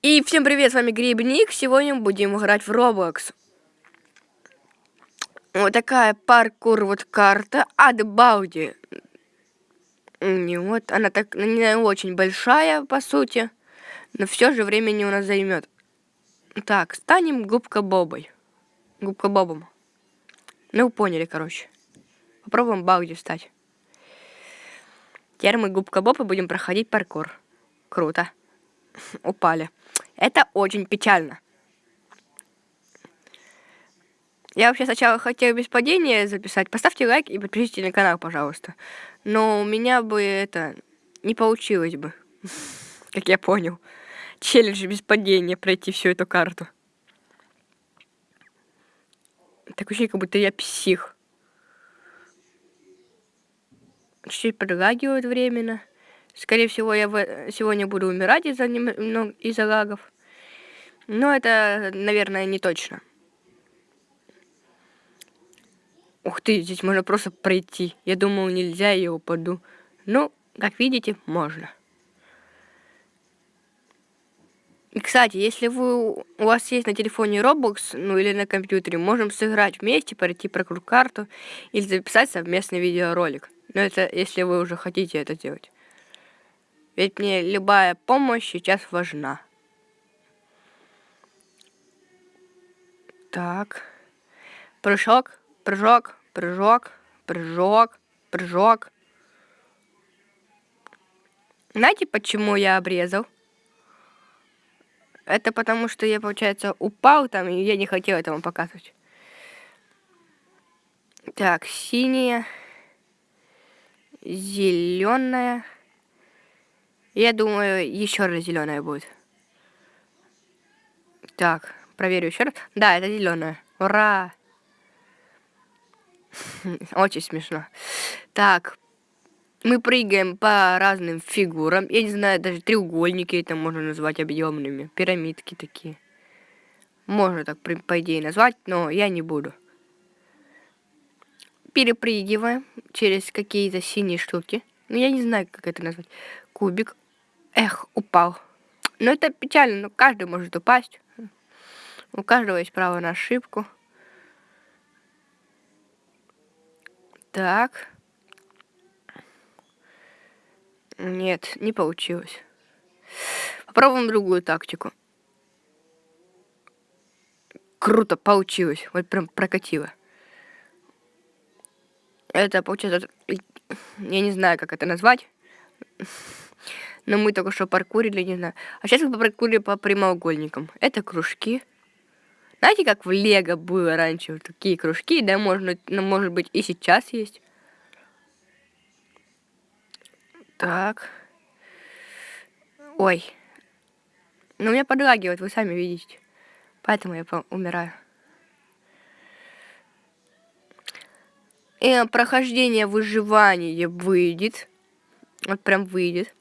И всем привет, с вами Грибник. Сегодня будем играть в Roblox. Вот такая паркур вот карта от Бауди. Вот, она так не очень большая, по сути, но все же времени у нас займет. Так, станем губка Бобой. Губка Бобом. Ну, поняли, короче. Попробуем Бауди стать. Теперь мы губка Боба будем проходить паркур. Круто. Упали. Это очень печально. Я вообще сначала хотел без падения записать. Поставьте лайк и подпишитесь на канал, пожалуйста. Но у меня бы это не получилось бы. Как я понял. Челлендж без падения пройти всю эту карту. Так ощущение, как будто я псих. Чуть-чуть подлагивает временно. Скорее всего, я сегодня буду умирать из-за ну, из лагов. Но это, наверное, не точно. Ух ты, здесь можно просто пройти. Я думал, нельзя, я упаду. Ну, как видите, можно. И, кстати, если вы, у вас есть на телефоне Roblox, ну или на компьютере, можем сыграть вместе, пройти про карту или записать совместный видеоролик. Но это если вы уже хотите это делать. Ведь мне любая помощь сейчас важна. Так. Прыжок, прыжок, прыжок, прыжок, прыжок. Знаете, почему я обрезал? Это потому, что я, получается, упал там, и я не хотел этого показывать. Так, синяя, зеленая. Я думаю, еще раз зеленая будет. Так, проверю еще раз. Да, это зеленая. Ура! Очень смешно. Так, мы прыгаем по разным фигурам. Я не знаю, даже треугольники это можно назвать объемными. Пирамидки такие. Можно так, по идее, назвать, но я не буду. Перепрыгиваем через какие-то синие штуки. Ну, я не знаю, как это назвать. Кубик. Эх, упал. Ну, это печально, но каждый может упасть. У каждого есть право на ошибку. Так. Нет, не получилось. Попробуем другую тактику. Круто, получилось. Вот прям прокатило. Это получается... Я не знаю, как это назвать. Но мы только что паркурили, не знаю. А сейчас мы паркурили по прямоугольникам. Это кружки. Знаете, как в Лего было раньше вот такие кружки, да, можно, ну, может быть, и сейчас есть. Так. Ой. Ну, меня подлагивает, вы сами видите. Поэтому я умираю. И прохождение выживания выйдет. Вот прям выйдет.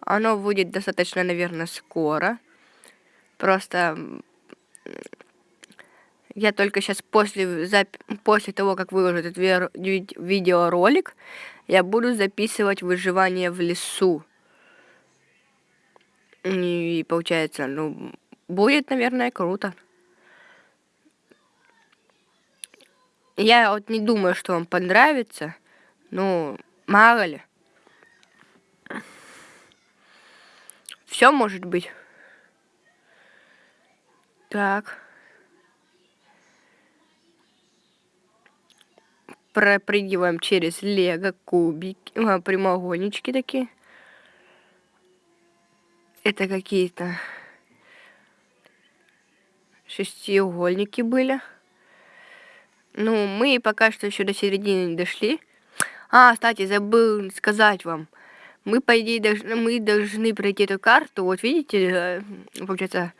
Оно выйдет достаточно, наверное, скоро. Просто я только сейчас после, зап... после того, как выложу этот ви... видеоролик, я буду записывать выживание в лесу. И получается, ну, будет, наверное, круто. Я вот не думаю, что вам понравится. Ну, мало ли. Все может быть. Так. пропрыгиваем через лего кубики, а, прямоугольнички такие. Это какие-то шестиугольники были. Ну, мы пока что еще до середины не дошли. А, кстати, забыл сказать вам. Мы, по идее, должны, мы должны пройти эту карту. Вот видите, э, получается,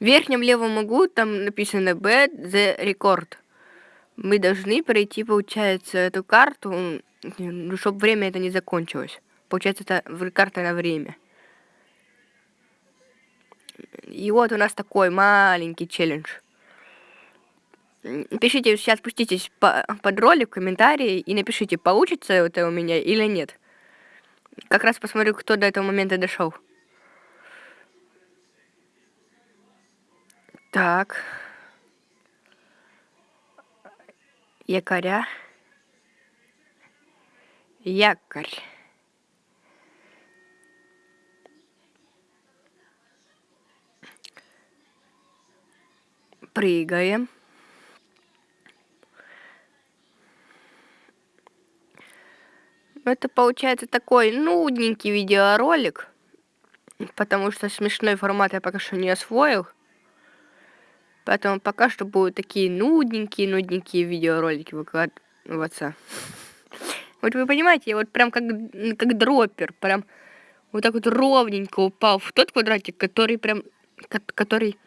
в верхнем левом углу там написано B the record мы должны пройти, получается, эту карту, ну, чтобы время это не закончилось. Получается, это карта на время. И вот у нас такой маленький челлендж. Пишите, сейчас спуститесь по, под ролик комментарии и напишите, получится это у меня или нет. Как раз посмотрю, кто до этого момента дошел. Так. Якоря. Якорь. Прыгаем. Это получается такой нудненький видеоролик, потому что смешной формат я пока что не освоил. Поэтому пока что будут такие нудненькие, нудненькие видеоролики выкладываться. Вот вы понимаете, я вот прям как, как дроппер, прям вот так вот ровненько упал в тот квадратик, который прям, который,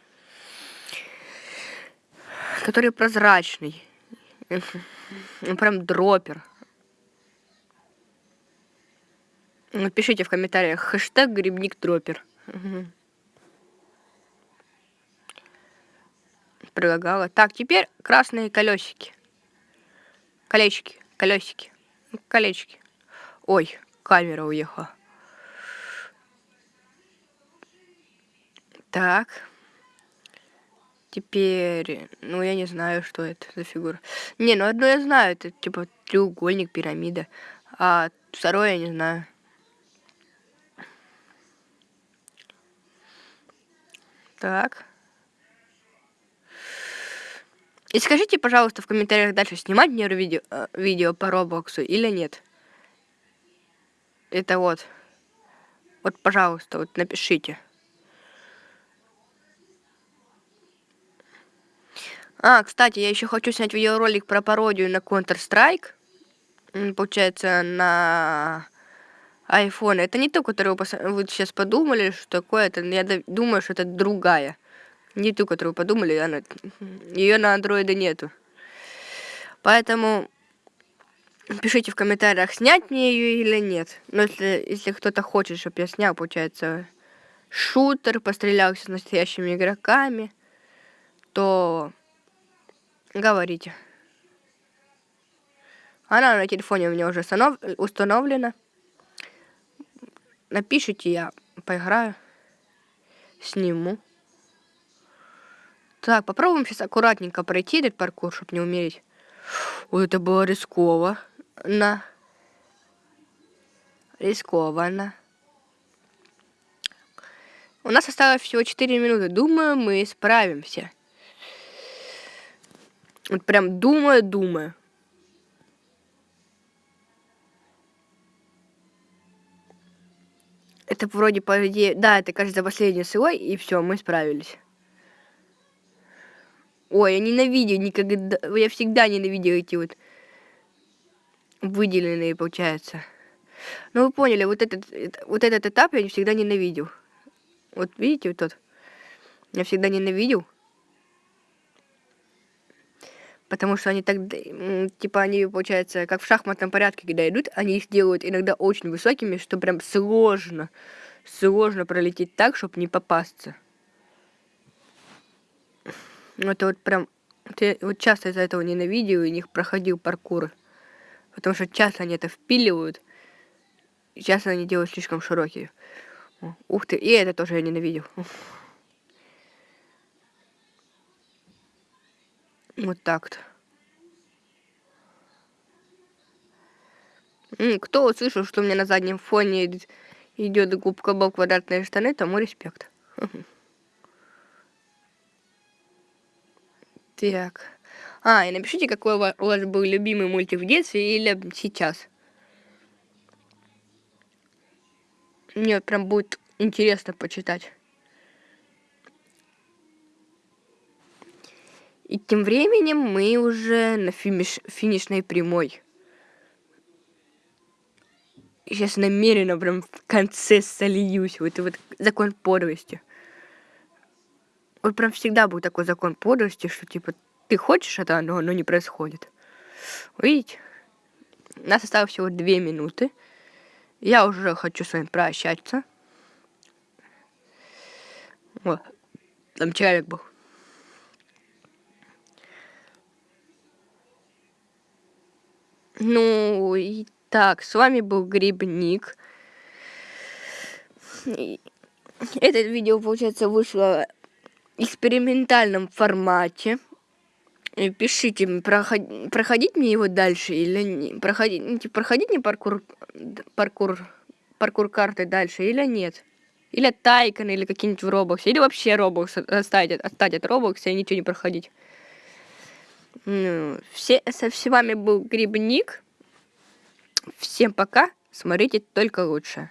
который прозрачный. Прям дроппер. Напишите в комментариях хэштег грибник дроппер. Прилагала. Так, теперь красные колесики. Колечки, колесики, колечки. Ой, камера уехала. Так. Теперь, ну я не знаю, что это за фигура. Не, ну одно я знаю, это типа треугольник, пирамида. А второе я не знаю. Так. И скажите, пожалуйста, в комментариях дальше, снимать мне видео, э, видео по Роблоксу или нет. Это вот. Вот, пожалуйста, вот напишите. А, кстати, я еще хочу снять видеоролик про пародию на Counter-Strike. Получается, на iPhone. Это не то, которую вы сейчас подумали, что такое. Это, я думаю, что это другая. Не ту, которую подумали, она... ее на андроиде нету. Поэтому пишите в комментариях, снять мне ее или нет. Но если, если кто-то хочет, чтобы я снял, получается, шутер, пострелялся с настоящими игроками, то говорите. Она на телефоне у меня уже установлена напишите, я поиграю, сниму. Так, попробуем сейчас аккуратненько пройти этот паркур, чтобы не умереть. Ой, это было рискованно. Рискованно. У нас осталось всего 4 минуты. Думаю, мы справимся. Вот прям думаю, думаю. Это вроде, по идее... Да, это, кажется, последний слой, и все, мы справились. Ой, я ненавидел никогда... Я всегда ненавидел эти вот выделенные, получается. Ну, вы поняли, вот этот, вот этот этап я всегда ненавидел. Вот видите, вот тот. Я всегда ненавидел. Потому что они так, типа, они, получается, как в шахматном порядке, когда идут, они их делают иногда очень высокими, что прям сложно, сложно пролететь так, чтобы не попасться. Это вот прям, я вот часто из-за этого ненавидел и них проходил паркур. Потому что часто они это впиливают, часто они делают слишком широкие. Ух ты, и это тоже я ненавидел. Вот так-то. Кто услышал, что у меня на заднем фоне идет губка Боб квадратные штаны, тому респект. Так. А, и напишите, какой у вас был любимый мультик в детстве или сейчас. Мне прям будет интересно почитать. И тем временем мы уже на финиш, финишной прямой. Сейчас намеренно прям в конце сольюсь. Вот это вот закон подлости. Вот прям всегда был такой закон подлости, что типа ты хочешь это, но оно не происходит. Видите? У нас осталось всего две минуты. Я уже хочу с вами прощаться. Вот. Там человек был. Ну, и так, с вами был Грибник. Это видео, получается, вышло экспериментальном формате. Пишите, проход, проходить мне его дальше или не проходить, ну, типа, проходить мне паркур, паркур, паркур карты дальше или нет. Или Тайкон, или какие-нибудь в Roblox, или вообще Roblox оставить, оставить от Roblox и ничего не проходить. Ну, все, со, вами был Грибник. Всем пока, смотрите только лучше.